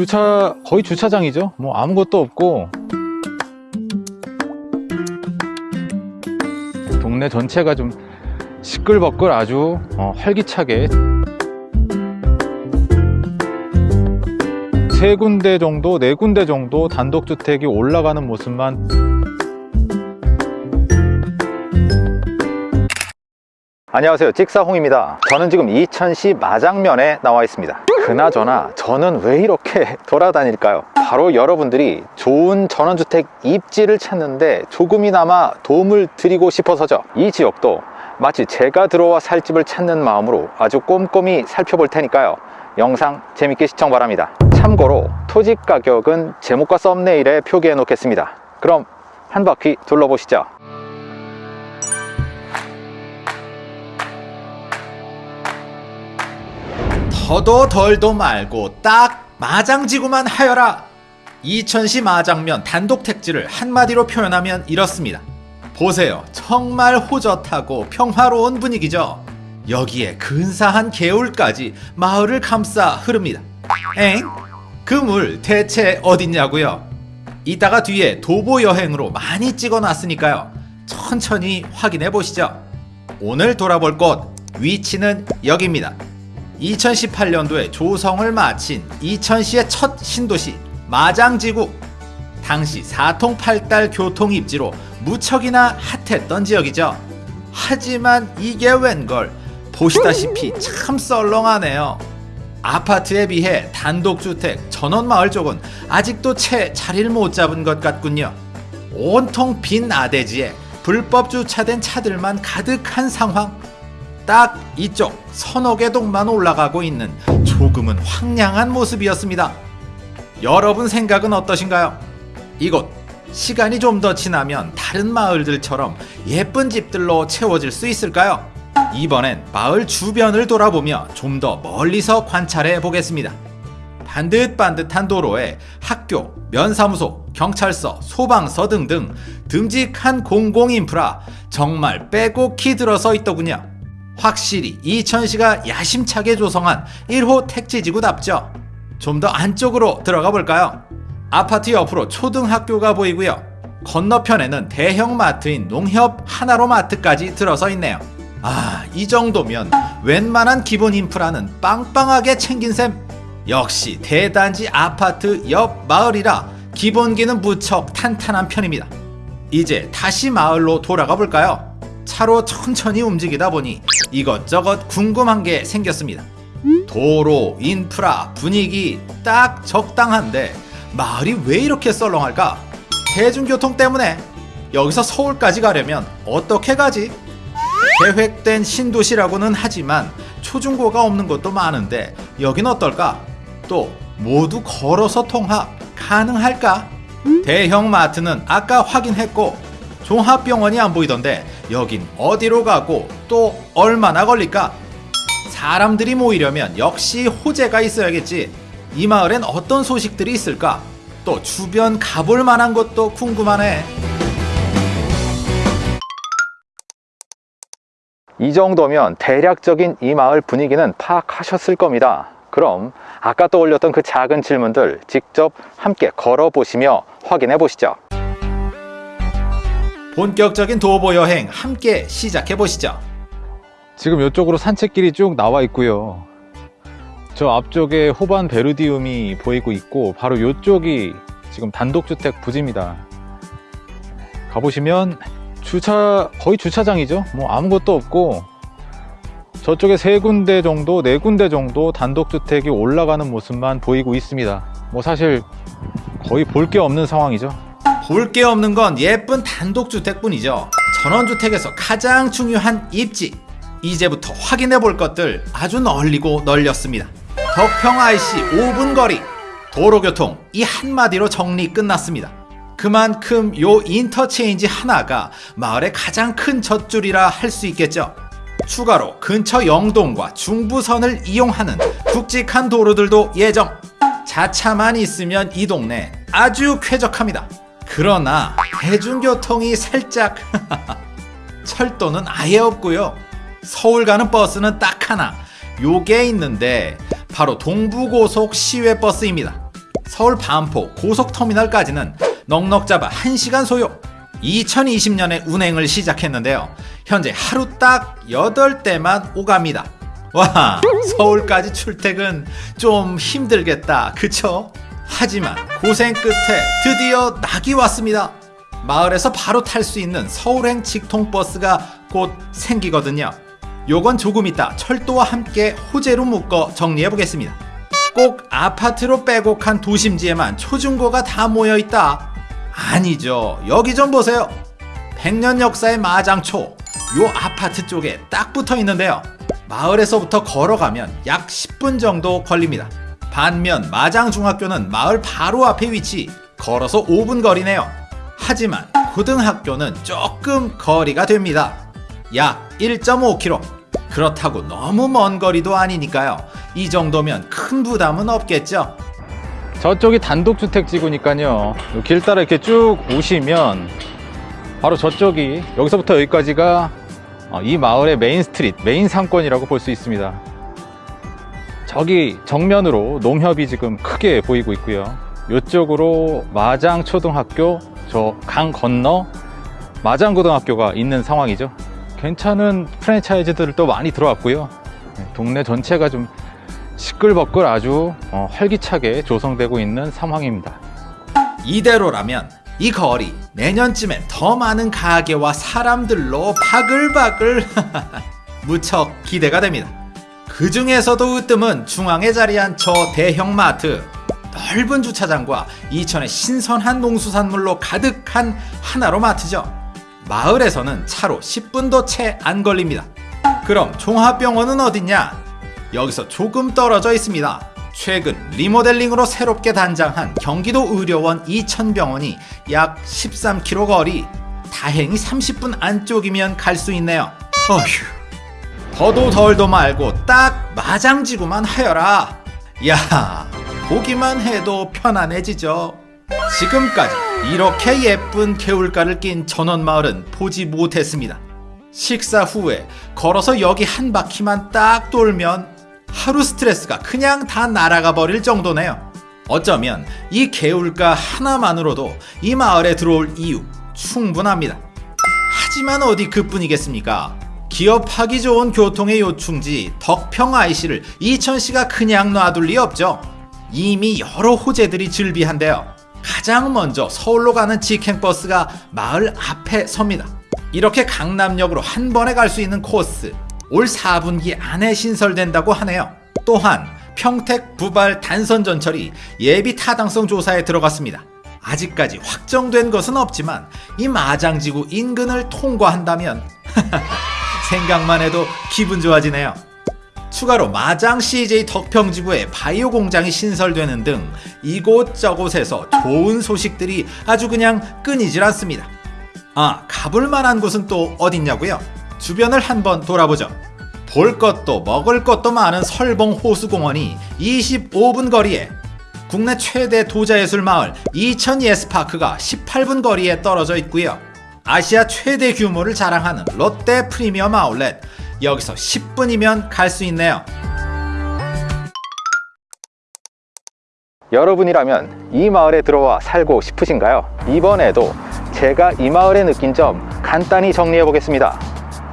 주차 거의 주차장이죠. 뭐 아무것도 없고 동네 전체가 좀 시끌벅글 아주 어, 활기차게 세 군데 정도, 네 군데 정도 단독주택이 올라가는 모습만 안녕하세요. 찍사홍입니다. 저는 지금 이천시 마장면에 나와 있습니다. 그나저나 저는 왜 이렇게 돌아다닐까요? 바로 여러분들이 좋은 전원주택 입지를 찾는데 조금이나마 도움을 드리고 싶어서죠. 이 지역도 마치 제가 들어와 살 집을 찾는 마음으로 아주 꼼꼼히 살펴볼 테니까요. 영상 재밌게 시청 바랍니다. 참고로 토지 가격은 제목과 썸네일에 표기해 놓겠습니다. 그럼 한 바퀴 둘러보시죠 더도 덜도 말고 딱 마장지구만 하여라. 이천시 마장면 단독 택지를 한마디로 표현하면 이렇습니다. 보세요. 정말 호젓하고 평화로운 분위기죠. 여기에 근사한 개울까지 마을을 감싸 흐릅니다. 엥? 그 물 대체 어딨냐고요? 이따가 뒤에 도보 여행으로 많이 찍어놨으니까요. 천천히 확인해 보시죠. 오늘 돌아볼 곳 위치는 여기입니다 2018년도에 조성을 마친 이천시의 첫 신도시 마장지구. 당시 사통팔달 교통 입지로 무척이나 핫했던 지역이죠. 하지만 이게 웬걸? 보시다시피 참 썰렁하네요. 아파트에 비해 단독주택 전원마을 쪽은 아직도 채 자리를 못 잡은 것 같군요. 온통 빈 아대지에 불법 주차된 차들만 가득한 상황 딱 이쪽 서너 개 동만 올라가고 있는 조금은 황량한 모습이었습니다. 여러분 생각은 어떠신가요? 이곳 시간이 좀 더 지나면 다른 마을들처럼 예쁜 집들로 채워질 수 있을까요? 이번엔 마을 주변을 돌아보며 좀 더 멀리서 관찰해 보겠습니다. 반듯반듯한 도로에 학교, 면사무소, 경찰서, 소방서 등등 듬직한 공공인프라 정말 빼곡히 들어서 있더군요. 확실히 이천시가 야심차게 조성한 1호 택지지구답죠. 좀 더 안쪽으로 들어가 볼까요? 아파트 옆으로 초등학교가 보이고요. 건너편에는 대형 마트인 농협 하나로 마트까지 들어서 있네요. 아, 이 정도면 웬만한 기본 인프라는 빵빵하게 챙긴 셈. 역시 대단지 아파트 옆 마을이라 기본기는 무척 탄탄한 편입니다. 이제 다시 마을로 돌아가 볼까요? 차로 천천히 움직이다 보니 이것저것 궁금한 게 생겼습니다. 도로, 인프라, 분위기 딱 적당한데 마을이 왜 이렇게 썰렁할까? 대중교통 때문에 여기서 서울까지 가려면 어떻게 가지? 계획된 신도시라고는 하지만 초중고가 없는 곳도 많은데 여긴 어떨까? 또 모두 걸어서 통합 가능할까? 대형 마트는 아까 확인했고 종합병원이 안 보이던데 여긴 어디로 가고 또 얼마나 걸릴까? 사람들이 모이려면 역시 호재가 있어야겠지. 이 마을엔 어떤 소식들이 있을까? 또 주변 가볼 만한 것도 궁금하네. 이 정도면 대략적인 이 마을 분위기는 파악하셨을 겁니다. 그럼 아까 떠올렸던 그 작은 질문들 직접 함께 걸어보시며 확인해 보시죠. 본격적인 도보 여행 함께 시작해 보시죠. 지금 이쪽으로 산책길이 쭉 나와 있고요. 저 앞쪽에 호반 베르디움이 보이고 있고 바로 이쪽이 지금 단독주택 부지입니다. 가보시면 주차 거의 주차장이죠. 뭐 아무것도 없고 저쪽에 세 군데 정도, 네 군데 정도 단독주택이 올라가는 모습만 보이고 있습니다. 뭐 사실 거의 볼 게 없는 상황이죠. 볼 게 없는 건 예쁜 단독주택뿐이죠. 전원주택에서 가장 중요한 입지. 이제부터 확인해 볼 것들 아주 널리고 널렸습니다. 덕평 IC 5분 거리. 도로교통 이 한마디로 정리 끝났습니다. 그만큼 요 인터체인지 하나가 마을의 가장 큰 젖줄이라 할 수 있겠죠. 추가로 근처 영동과 중부선을 이용하는 굵직한 도로들도 예정. 자차만 있으면 이 동네 아주 쾌적합니다. 그러나 대중교통이 살짝 철도는 아예 없고요. 서울 가는 버스는 딱 하나 요게 있는데 바로 동부고속 시외버스입니다. 서울 반포 고속터미널까지는 넉넉 잡아 1시간 소요. 2020년에 운행을 시작했는데요. 현재 하루 딱 8대만 오갑니다. 와, 서울까지 출퇴근 좀 힘들겠다. 그쵸? 하지만 고생 끝에 드디어 낙이 왔습니다. 마을에서 바로 탈 수 있는 서울행 직통버스가 곧 생기거든요. 요건 조금 이따 철도와 함께 호재로 묶어 정리해 보겠습니다. 꼭 아파트로 빼곡한 도심지에만 초중고가 다 모여 있다. 아니죠. 여기 좀 보세요. 100년 역사의 마장초. 요 아파트 쪽에 딱 붙어 있는데요. 마을에서부터 걸어가면 약 10분 정도 걸립니다. 반면 마장중학교는 마을 바로 앞에 위치. 걸어서 5분 거리네요. 하지만 고등학교는 조금 거리가 됩니다. 약 1.5km. 그렇다고 너무 먼 거리도 아니니까요. 이 정도면 큰 부담은 없겠죠. 저쪽이 단독주택지구니까요. 요길 따라 이렇게 쭉 오시면 바로 저쪽이 여기서부터 여기까지가 어, 이 마을의 main street, main 상권이라고 볼 수 있습니다. 저기 정면으로 농협이 지금 크게 보이고 있고요. 이쪽으로 마장초등학교, 저 강 건너 마장고등학교가 있는 상황이죠. 괜찮은 프랜차이즈들도 많이 들어왔고요. 네, 동네 전체가 좀 시끌벅글 아주 어, 활기차게 조성되고 있는 상황입니다. 이대로라면 이 거리 내년쯤엔 더 많은 가게와 사람들로 바글바글 무척 기대가 됩니다. 그 중에서도 으뜸은 중앙에 자리한 저 대형 마트 넓은 주차장과 이천의 신선한 농수산물로 가득한 하나로 마트죠. 마을에서는 차로 10분도 채 안 걸립니다. 그럼 종합병원은 어딨냐? 여기서 조금 떨어져 있습니다. 최근 리모델링으로 새롭게 단장한 경기도 의료원 이천병원이 약 13km 거리, 다행히 30분 안쪽이면 갈 수 있네요. 어휴, 더도 덜도 말고 딱 마장지구만 하여라. 야, 보기만 해도 편안해지죠. 지금까지 이렇게 예쁜 개울가를 낀 전원마을은 보지 못했습니다. 식사 후에 걸어서 여기 한 바퀴만 딱 돌면 하루 스트레스가 그냥 다 날아가 버릴 정도네요. 어쩌면 이 개울가 하나만으로도 이 마을에 들어올 이유 충분합니다. 하지만 어디 그뿐이겠습니까? 기업하기 좋은 교통의 요충지 덕평 IC를 이천시가 그냥 놔둘 리 없죠. 이미 여러 호재들이 즐비한데요. 가장 먼저 서울로 가는 직행버스가 마을 앞에 섭니다. 이렇게 강남역으로 한 번에 갈 수 있는 코스 올 4분기 안에 신설된다고 하네요. 또한 평택 부발 단선 전철이 예비 타당성 조사에 들어갔습니다. 아직까지 확정된 것은 없지만 이 마장지구 인근을 통과한다면 생각만 해도 기분 좋아지네요. 추가로 마장 CJ 덕평지구에 바이오 공장이 신설되는 등 이곳저곳에서 좋은 소식들이 아주 그냥 끊이질 않습니다. 아, 가볼 만한 곳은 또 어딨냐고요? 주변을 한번 돌아보죠. 볼 것도 먹을 것도 많은 설봉 호수공원이 25분 거리에 국내 최대 도자예술 마을 이천 예스파크가 18분 거리에 떨어져 있고요. 아시아 최대 규모를 자랑하는 롯데 프리미엄 아울렛 여기서 10분이면 갈 수 있네요. 여러분이라면 이 마을에 들어와 살고 싶으신가요? 이번에도 제가 이 마을에 느낀 점 간단히 정리해 보겠습니다.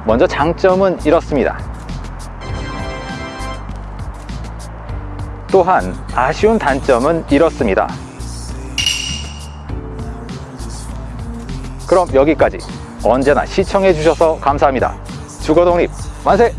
먼저 장점은 이렇습니다. 또한 아쉬운 단점은 이렇습니다. 그럼 여기까지 언제나 시청해 주셔서 감사합니다. 주거독립 만세!